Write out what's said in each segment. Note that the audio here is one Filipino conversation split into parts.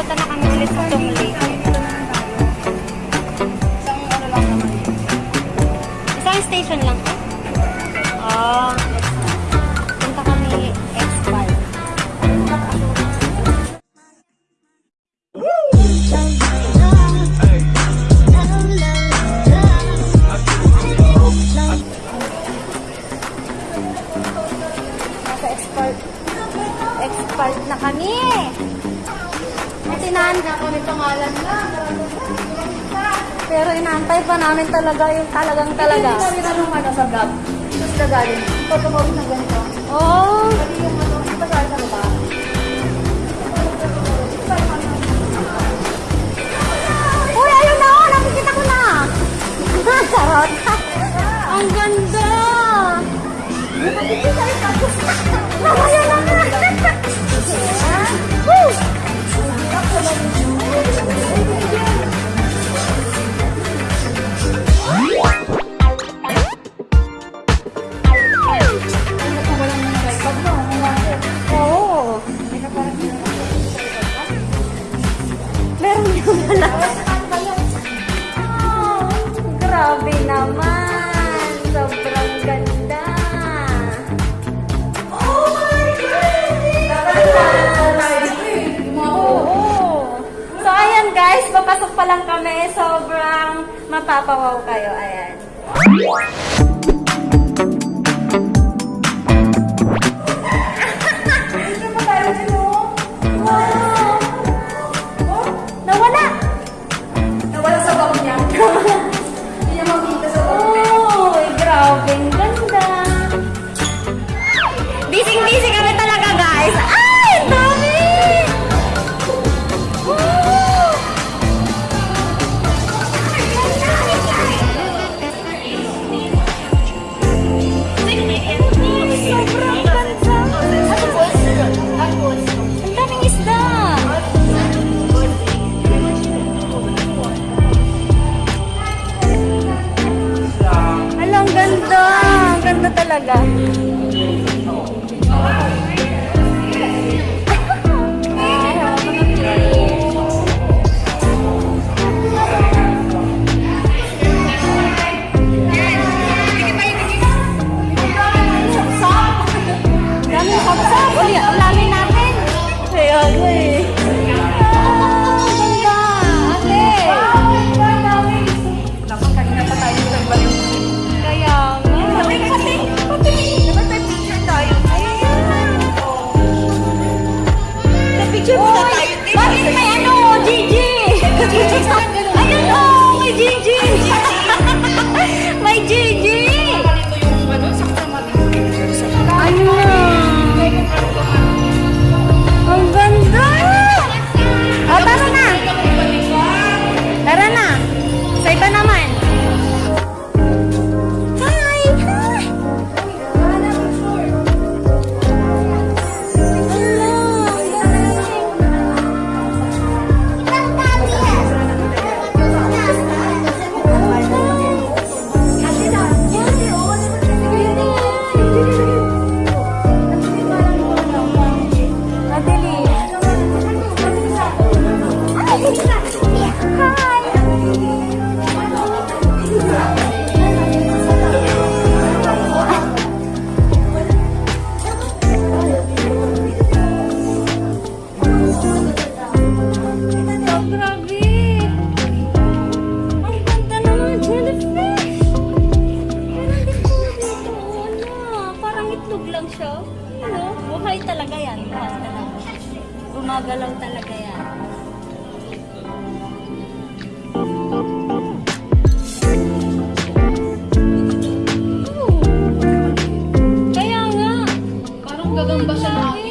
Punta na kami ulit sa Tongli. Ano Isang station lang. namin talaga yung talagang talaga. Hindi namin naruman sa vlog. Tapos gagaling. Pag na ganito. Oo. Oh. Pati yung ano, guys, papasok pa lang kami. Sobrang mapapawaw kayo. Ayan. talaga. Gagamit.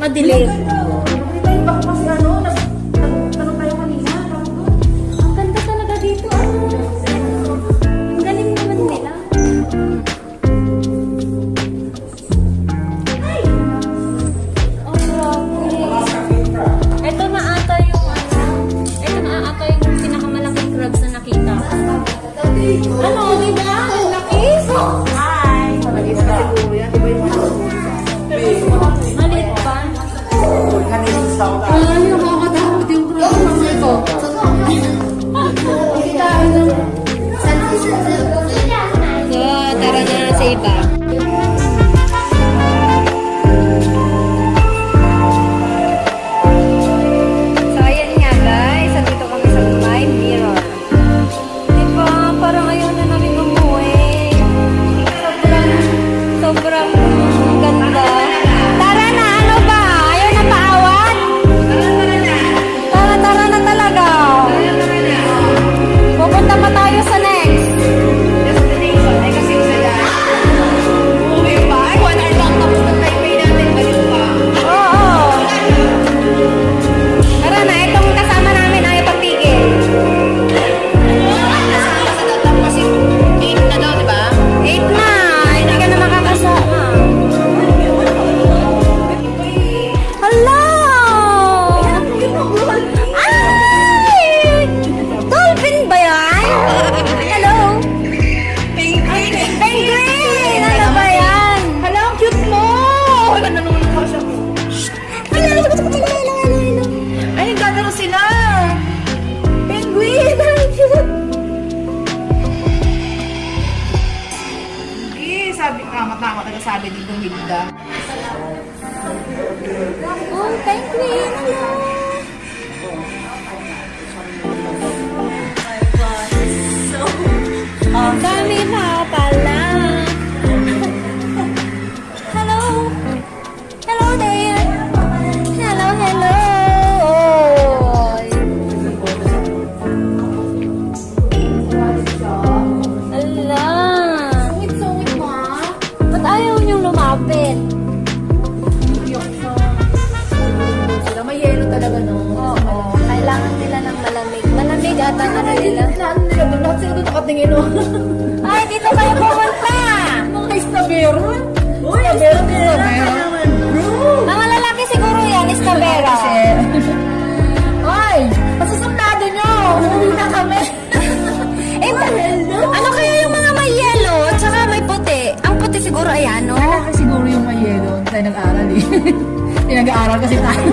Madelay. Nag-rewind ako kasi ano, nagtanong tayo kanina. Ang ganda talaga dito. Ang galing naman nila. Ay! Ito na ata yung ano, ito na ata yung pinakamalaki crabs na nakita. Ano? Oh, penguin! Hello! Ang dami na! Bye.